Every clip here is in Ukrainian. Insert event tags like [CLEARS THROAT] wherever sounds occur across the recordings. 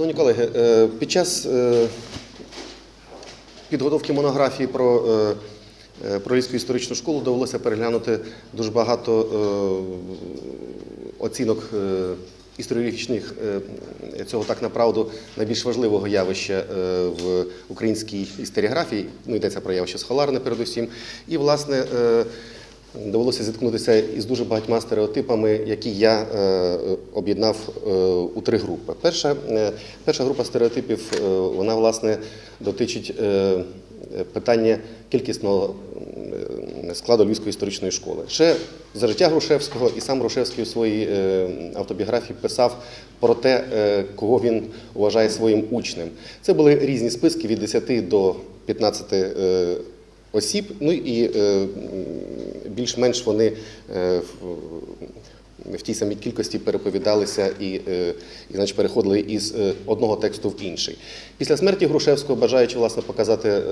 Шановні колеги, е, під час е, підготовки монографії про, е, про Львівську історичну школу довелося переглянути дуже багато оцінок історіографічних цього так направду найбільш важливого явища в українській історіографії. Ну, йдеться про явище схоларне передусім. І, власне, Довелося зіткнутися із дуже багатьма стереотипами, які я е, об'єднав е, у три групи. Перша, е, перша група стереотипів вона власне дотичить питання кількісного складу Львівської історичної школи. Ще за життя Грушевського і сам Грушевський у своїй автобіографії писав про те, кого він вважає своїм учнем. Це були різні списки від 10 до 15 е, осіб, ну і більш-менш вони е, в- тій самій кількості переповідалися і, е, і значить, переходили із е, одного тексту в інший. Після смерті Грушевського, бажаючи власне показати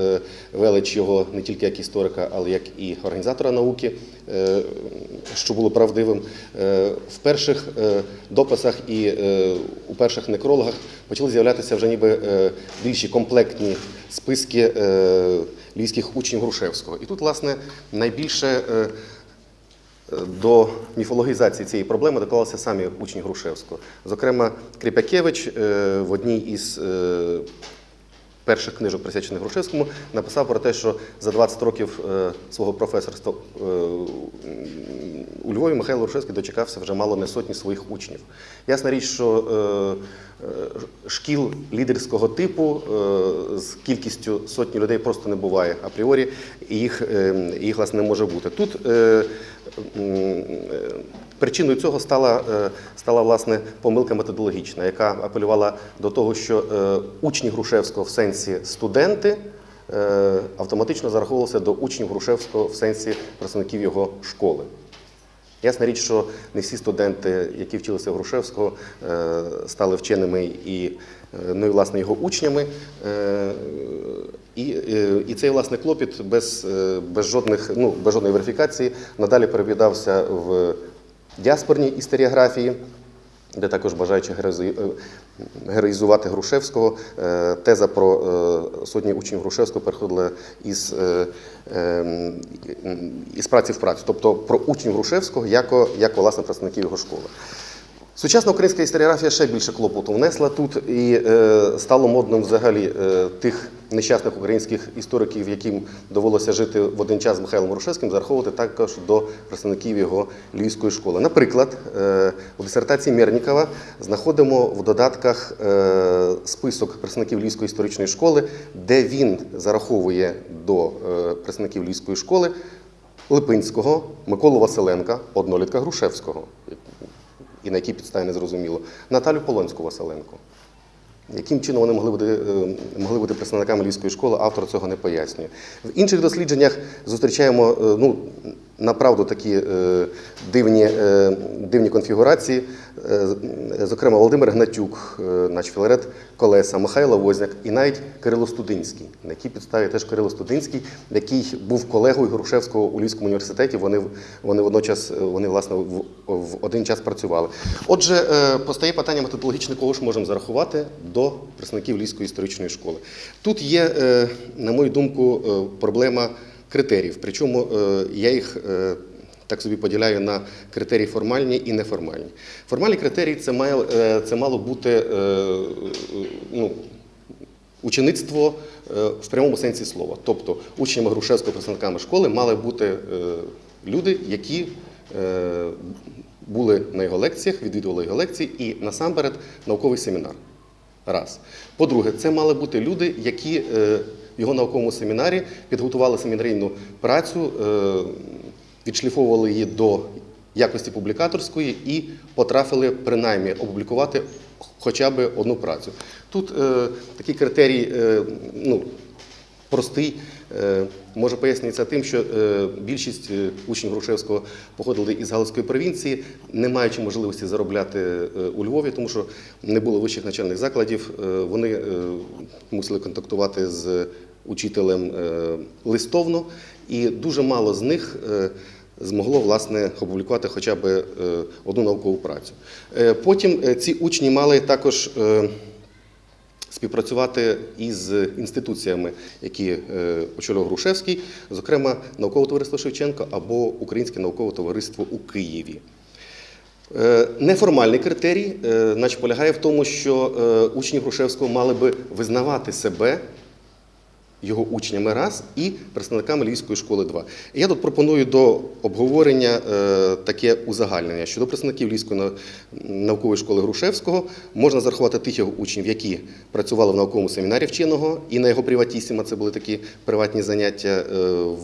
велич його не тільки як історика, але як і організатора науки, що було правдивим, в перших дописах і у перших некрологах почали з'являтися вже ніби більші комплектні списки львівських учнів Грушевського. І тут, власне, найбільше е, до міфологізації цієї проблеми доклалися самі учні Грушевського. Зокрема, Кріпякевич е, в одній із е, перших книжок, присвячених Грушевському, написав про те, що за 20 років е, свого професорства е, у Львові Михайло Грушевський дочекався вже мало не сотні своїх учнів. Ясна річ, що е, е, шкіл лідерського типу е, з кількістю сотні людей просто не буває апріорі, і їх, їх власне не може бути. Тут Причиною цього стала, стала власне помилка методологічна, яка апелювала до того, що учні Грушевського в сенсі студенти автоматично зараховувалися до учнів Грушевського в сенсі представників його школи. Ясна річ, що не всі студенти, які вчилися в Грушевського, е, стали вченими і, е, ну, і власне його учнями. Е, І, і цей власне клопіт без, без, жодних, ну, без жодної верифікації надалі перевідався в діаспорній історіографії, де також бажаючи е, героїзувати Грушевського, е, теза про е, сотні учнів Грушевського переходила із, е, е, із праці в працю, тобто про учнів Грушевського як, як власне представників його школи. Сучасна українська історіографія ще більше клопоту внесла тут і стало модним взагалі тих нещасних українських істориків, яким довелося жити в один час з Михайлом Грушевським, зараховувати також до представників його львівської школи. Наприклад, е, у дисертації Мернікова знаходимо в додатках е, список представників Львівської історичної школи, де він зараховує до е, представників Львівської школи Липинського, Миколу Василенка, однолітка Грушевського і на якій підставі не зрозуміло, Наталю Полонську Василенко. Яким чином вони могли бути, е, могли бути представниками львівської школи, автор цього не пояснює. В інших дослідженнях зустрічаємо е, ну, направду такі е, дивні, е, дивні конфігурації. Е, Зокрема, Володимир Гнатюк, наш Філарет Колеса, Михайло Возняк і навіть Кирило Студинський, на якій підставі теж Кирило Студинський, який був колегою Грушевського у Львівському університеті. Вони, вони водночас вони, власне, в, в один час працювали. Отже, постає питання методологічне, кого ж можемо зарахувати до представників Львівської історичної школи. Тут є, на мою думку, проблема критеріїв. Причому е, я їх е, так собі поділяю на критерії формальні і неформальні. Формальні критерії це має е, це мало бути ну, учеництво в прямому сенсі слова. Тобто учнями Грушевського представниками школи мали бути люди, які були на його лекціях, відвідували його лекції і насамперед науковий семінар. Раз. По-друге, це мали бути люди, які його науковому семінарі підготували семінарійну працю, е, відшліфовували її до якості публікаторської і потрапили принаймні опублікувати хоча б одну працю. Тут е, такий критерій е, ну, простий. Е, Може пояснюється тим, що е, більшість е, учнів Грушевського походили із Галицької провінції, не маючи можливості заробляти е, у Львові, тому що не було вищих навчальних закладів. Е, Вони е, мусили контактувати з учителем е, листовно, і дуже мало з них. е, Змогло власне опублікувати хоча б е, одну наукову працю. Потім ці учні мали також співпрацювати із інституціями, які очолював Грушевський, зокрема наукове товариство Шевченко або Українське наукове товариство у Києві. Неформальний критерій, е, значить, полягає в тому, що учні Грушевського мали би визнавати себе його учнями раз і представниками Львівської школи два. Я тут пропоную до обговорення е, таке узагальнення. Щодо представників Львівської наукової школи Грушевського можна зарахувати тих його учнів, які працювали в науковому семінарі вченого, і на його приватісіма це були такі приватні заняття е,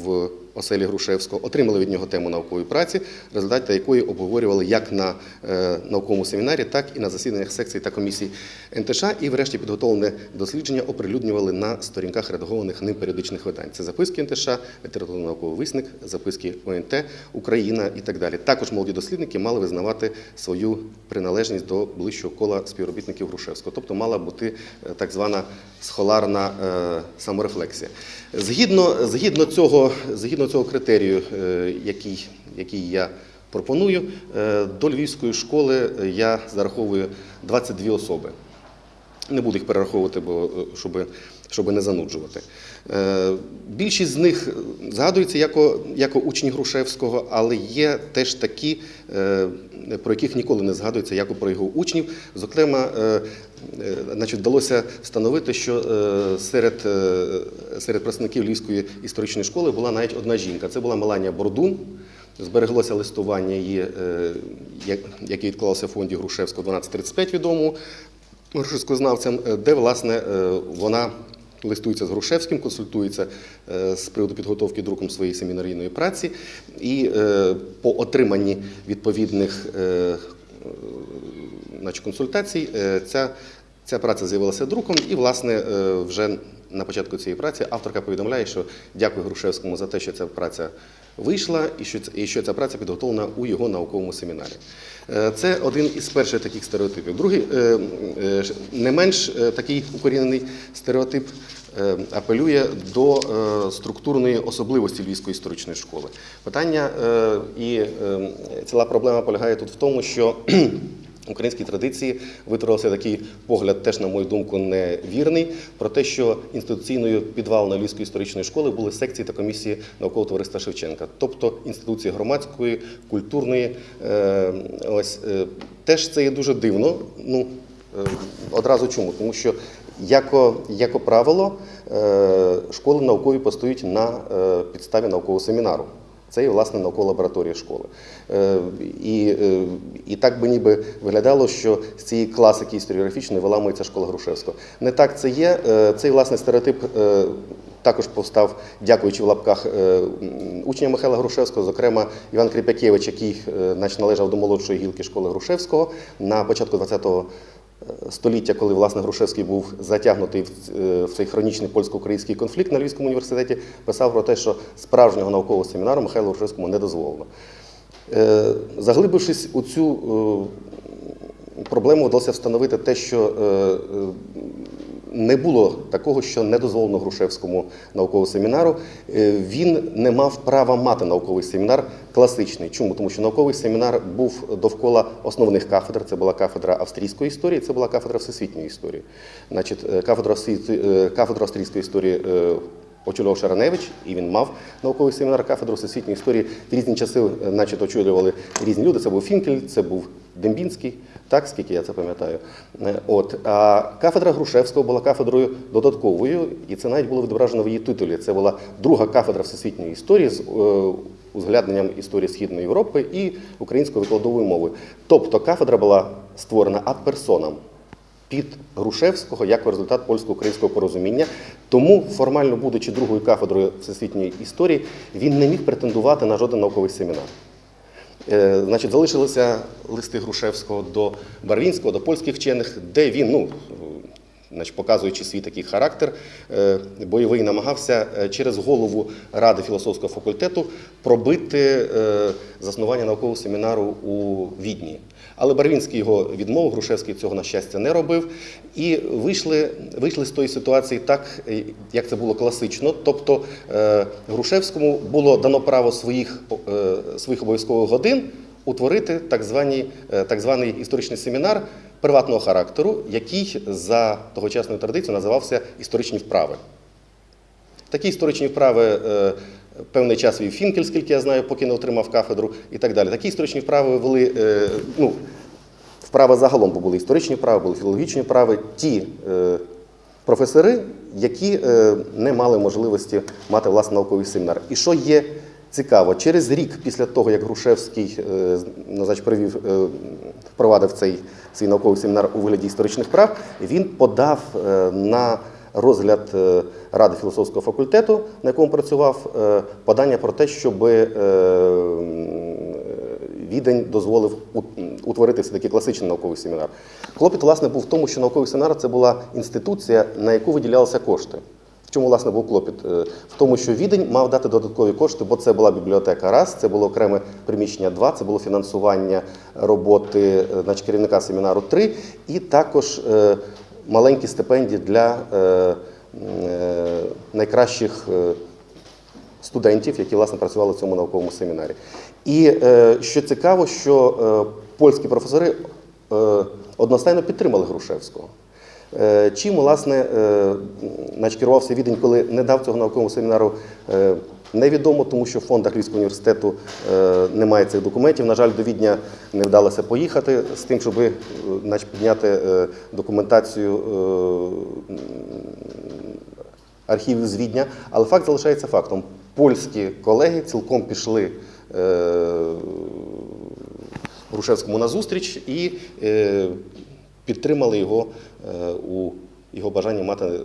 в оселі Грушевського, отримали від нього тему наукової праці, результати якої обговорювали як на е, науковому семінарі, так і на засіданнях секцій та комісій НТШ, і врешті підготовлене дослідження оприлюднювали на сторінках редагованих ним періодичних видань. Це записки НТШ, літературно-науковий висник, записки ОНТ, Україна і так далі. Також молоді дослідники мали визнавати свою приналежність до ближчого кола співробітників Грушевського, тобто мала бути е, так звана схоларна е, саморефлексія. Згідно, згідно, цього, згідно цього критерію, е, який, який я пропоную, е, до Львівської школи я зараховую 22 особи. Не буду їх перераховувати, бо щоби. щоб, щоб не зануджувати. Е, Більшість з них згадується як, як учні Грушевського, але є теж такі, е, про яких ніколи не згадується, як про його учнів. Зокрема, е, значить, вдалося встановити, що серед, серед представників Львівської історичної школи була навіть одна жінка. Це була Меланія Бордун. Збереглося листування її, яке відклалося в фонді Грушевського 1235 відомому грушевськознавцям, де власне вона листується з Грушевським, консультується е, з приводу підготовки друком своєї семінарійної праці, і е, по отриманні відповідних е, значить, консультацій ця, ця праця з'явилася друком, і власне вже на початку цієї праці авторка повідомляє, що дякую Грушевському за те, що ця праця вийшла, і що, ця праця підготовлена у його науковому семінарі. Е, Це один із перших таких стереотипів. Другий, е, е, не менш такий укорінений стереотип апелює до структурної особливості Львівської історичної школи. Питання і ціла проблема полягає тут в тому, що українській традиції витворився такий погляд, теж, на мою думку, невірний, про те, що інституційною підвалиною Львівської історичної школи були секції та комісії наукового товариства Шевченка, тобто інституції громадської, культурної. е, Ось е, теж це є дуже дивно. Ну е, одразу чому? Тому що Яко, яко правило, школи наукові постають на підставі наукового семінару. Це є власне наукова лабораторія школи. Е, І, е, і так би ніби виглядало, що з цієї класики історіографічної виламується школа Грушевського. Не так це є. Е, Цей власне стереотип також повстав, дякуючи в лапках м, учням Михайла Грушевського, зокрема Іван Кріпякевич, який е, значить, належав до молодшої гілки школи Грушевського на початку ХХ століття, коли власне Грушевський був затягнутий е, в цей хронічний польсько-український конфлікт на Львівському університеті, писав про те, що справжнього наукового семінару Михайлу Грушевському не дозволено. Е, Заглибившись у цю е, проблему, вдалося встановити те, що е, е, не було такого, що не дозволено Грушевському науковому семінару. Е, Він не мав права мати науковий семінар класичний. Чому? Тому що науковий семінар був довкола основних кафедр. Це була кафедра австрійської історії, це була кафедра всесвітньої історії. Значить, е, е, кафедра австрійської історії. Е, Очолював Шараневич, і він мав науковий семінар кафедру всесвітньої історії. В різні часи, е, значить, очолювали різні люди. Це був Фінкель, це був Дембінський, так скільки я це пам'ятаю. Е, От а кафедра Грушевського була кафедрою додатковою, і це навіть було відображено в її титулі. Це була друга кафедра всесвітньої історії з е, узглядненням історії Східної Європи і українською викладовою мовою. Тобто кафедра була створена ад персонам під Грушевського як результат польсько-українського порозуміння. Тому, формально будучи другою кафедрою всесвітньої історії, він не міг претендувати на жоден науковий семінар. Е, Значить, залишилися листи Грушевського до Барвінського, до польських вчених, де він, ну, значить, показуючи свій такий характер, е, бойовий намагався е, через голову Ради філософського факультету пробити е, заснування наукового семінару у Відні. Але Барвінський його відмовив, Грушевський цього, на щастя, не робив. І вийшли, вийшли з тої ситуації так, як це було класично. Тобто Грушевському було дано право своїх, своїх обов'язкових годин утворити так, звані, е, так званий історичний семінар приватного характеру, який за тогочасною традицією називався історичні вправи. Такі історичні вправи е, певний час вів Фінкель, скільки я знаю, поки не отримав кафедру і так далі. Такі історичні вправи вели, е, ну, вправи загалом, бо були історичні вправи, були філологічні вправи. Ті е, професори, які не мали можливості мати власний науковий семінар. І що є цікаво, через рік після того, як Грушевський е, ну, значить, привів, е, впровадив цей свій науковий семінар у вигляді історичних прав, він подав е, на розгляд Ради філософського факультету, на якому працював, подання про те, щоб Відень дозволив утворити все-таки класичний науковий семінар. Клопіт, власне, був в тому, що науковий семінар це була інституція, на яку виділялися кошти. Чому, власне, був клопіт? Е, В тому, що Відень мав дати додаткові кошти, бо це була бібліотека раз, це було окреме приміщення два, це було фінансування роботи е, значить, керівника семінару три, і також е, маленькі стипендії для найкращих студентів, які власне працювали в цьому науковому семінарі. І що цікаво, що польські професори одностайно підтримали Грушевського. Е, Чим, власне, е, керувався відень, коли не дав цього наукового семінару, е, невідомо, тому що в фондах Львівського університету немає цих документів. На жаль, до Відня не вдалося поїхати з тим, щоб е, підняти документацію архівів з Відня, але факт залишається фактом. Польські колеги цілком пішли Грушевському назустріч і підтримали його у його бажанні мати е,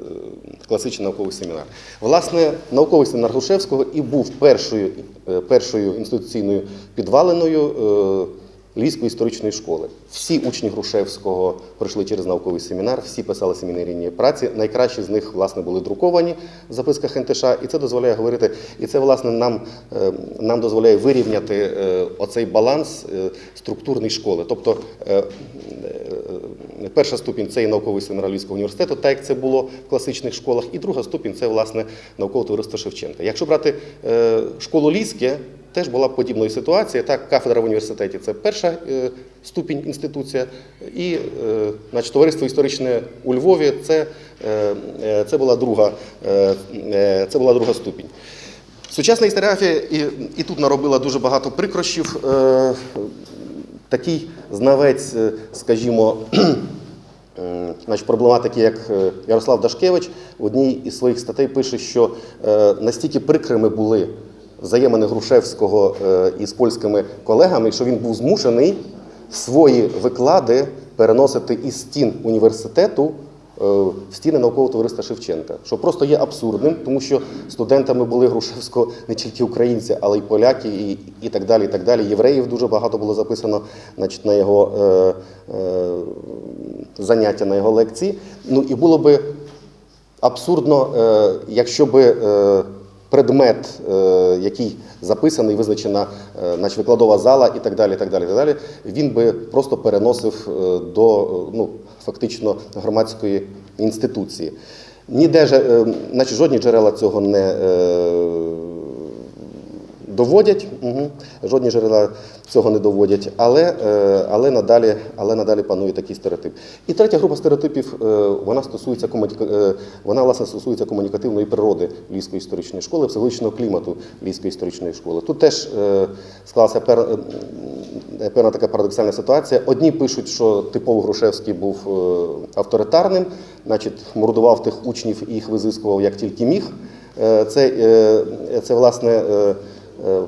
класичний науковий семінар. Власне, науковий семінар Грушевського і був першою, е, першою інституційною підваленою е, Львівської історичної школи. Всі учні Грушевського пройшли через науковий семінар, всі писали семінарійні праці. Найкращі з них, власне, були друковані в записках НТШ, і це дозволяє говорити. І це, власне, нам, е, нам дозволяє вирівняти е, оцей баланс е, структурної школи. Тобто е, е, перша ступінь це і науковий семінар Львівського університету, так як це було в класичних школах, і друга ступінь це, власне, наукове товариство Шевченка. Якщо брати е, школу Ліське, Теж була подібна ситуація. Так, кафедра в університеті це перша е, ступінь інституція, і е, значить, товариство історичне у Львові це, це, була, друга, це була друга ступінь. Сучасна історіографія і, і тут наробила дуже багато прикрощів. Такий знавець, е, скажімо, [CLEARS THROAT] Значить, проблематики, як е, Ярослав Дашкевич в одній із своїх статей пише, що е, настільки прикрими були взаємини Грушевського із польськими колегами, що він був змушений свої виклади переносити із стін університету в стіни наукового товариства Шевченка, що просто є абсурдним, тому що студентами були Грушевського не тільки українці, але й поляки, і, і так далі. І так далі. Євреїв дуже багато було записано значить, на його е, е, заняття, на його лекції. Ну і було би абсурдно, е, якщо би е, предмет, е, який записаний, визначена наче викладова зала і так далі, і так далі, і так далі, він би просто переносив е, до е, ну, фактично громадської інституції. Ніде е, значить, жодні джерела цього не е, доводять, угу. жодні джерела цього не доводять, але, е, але, надалі, але надалі панує такий стереотип. І третя група стереотипів е, вона стосується е, вона власне стосується комунікативної природи Львівської історичної школи, психологічного клімату Львівської історичної школи. Тут теж склалася певна така парадоксальна ситуація. Одні пишуть, що типово Грушевський був авторитарним, значить, мордував тих учнів і їх визискував як тільки міг. Це, це власне. Е,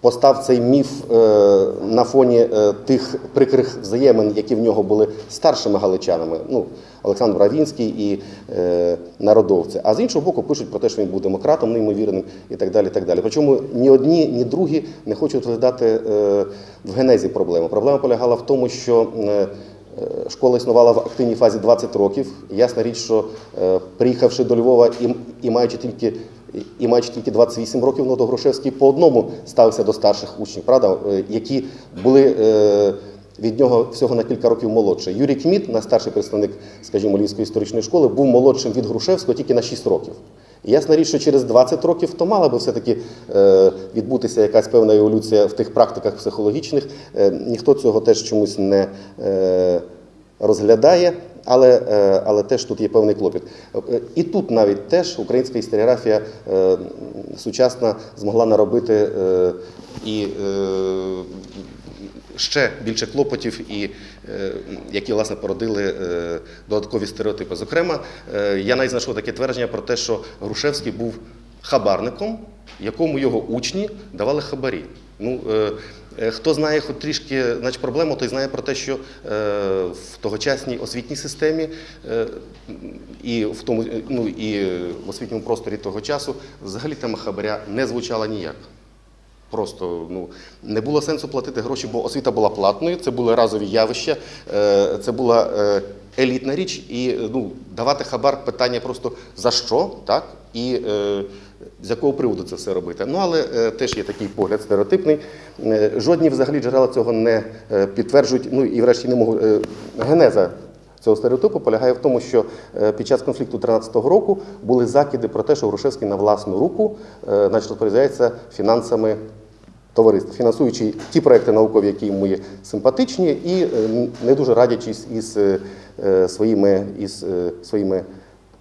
Постав цей міф е, на фоні е, тих прикрих взаємин, які в нього були старшими галичанами, ну, Олександр Равінський і народовці. А з іншого боку, пишуть про те, що він був демократом неймовірним і так далі. Так далі. Причому ні одні, ні другі не хочуть розглядати в генезі проблему. Проблема полягала в тому, що Школа існувала в активній фазі 20 років. Ясна річ, що приїхавши до Львова і маючи тільки і маючи тільки 28 років, ну, то Грушевський по одному ставився до старших учнів, правда, е, які були е, від нього всього на кілька років молодші. Юрій Кміт, найстарший представник, скажімо, Львівської історичної школи, був молодшим від Грушевського тільки на 6 років. І ясна річ, що через 20 років то мала би все-таки е, відбутися якась певна еволюція в тих практиках психологічних. Ніхто цього теж чомусь не, розглядає, але, е, але теж тут є певний клопіт. Е, І тут навіть теж українська історіографія е, сучасна змогла наробити і ще більше клопотів, і які власне породили додаткові стереотипи. Зокрема, я навіть знайшов таке твердження про те, що Грушевський був хабарником, якому його учні давали хабарі. Ну, хто знає хоч трішки значить, проблему, той знає про те, що е, в тогочасній освітній системі е, і в тому, е, ну, і в освітньому просторі того часу взагалі тема хабаря не звучала ніяк. Просто ну не було сенсу платити гроші, бо освіта була платною, це були разові явища, е, це була е, елітна річ, і е, ну давати хабар питання просто за що, так і е, з якого приводу це все робити. Ну але е, теж є такий погляд стереотипний. Е, жодні взагалі джерела цього не е, підтверджують. Ну і врешті не можу е, генеза цього стереотипу полягає в тому, що е, під час конфлікту 13-го року були закиди про те, що Грушевський на власну руку е, значить, розпоряджається фінансами товариств, фінансуючи ті проекти наукові, які йому є симпатичні, і е, не дуже радячись із е, е, своїми, із е, своїми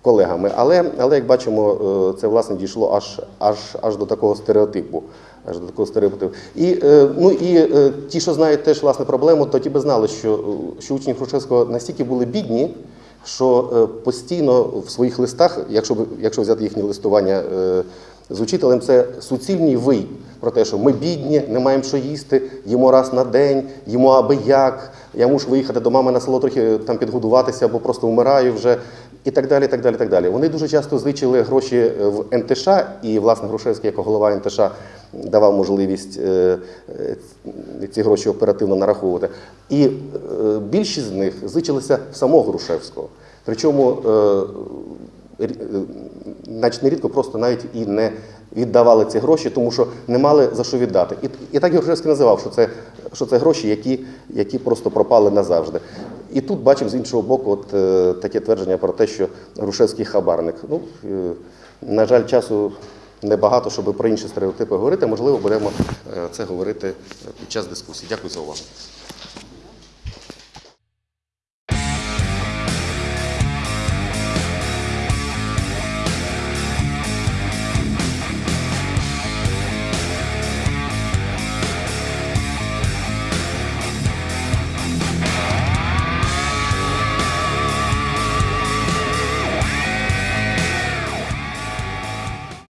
колегами. Але, але як бачимо, е, це власне дійшло аж, аж, аж до такого стереотипу. Аж до такого стереотипу. І, е, ну, і е, ті, що знають теж власне проблему, то ті би знали, що, що учні Грушевського настільки були бідні, що постійно в своїх листах, якщо, якщо взяти їхнє листування з учителем, це суцільний вий про те, що ми бідні, не маємо що їсти, їмо раз на день, їмо аби як, я мушу виїхати до мами на село трохи там підгодуватися, бо просто вмираю вже. І так далі, так далі, так далі. Вони дуже часто зичили гроші е, в НТШ, і власне Грушевський, як голова НТШ, давав можливість е, е, ці гроші оперативно нараховувати. І більшість з них зичилися в самого Грушевського. Причому значить, нерідко просто навіть і не віддавали ці гроші, тому що не мали за що віддати. І, і так Грушевський називав, що це, що це гроші, які, які просто пропали назавжди. І тут бачимо з іншого боку от, е, таке твердження про те, що Грушевський хабарник. Ну, е, на жаль, часу небагато, щоб про інші стереотипи говорити. Можливо, будемо е, це говорити під час дискусії. Дякую за увагу.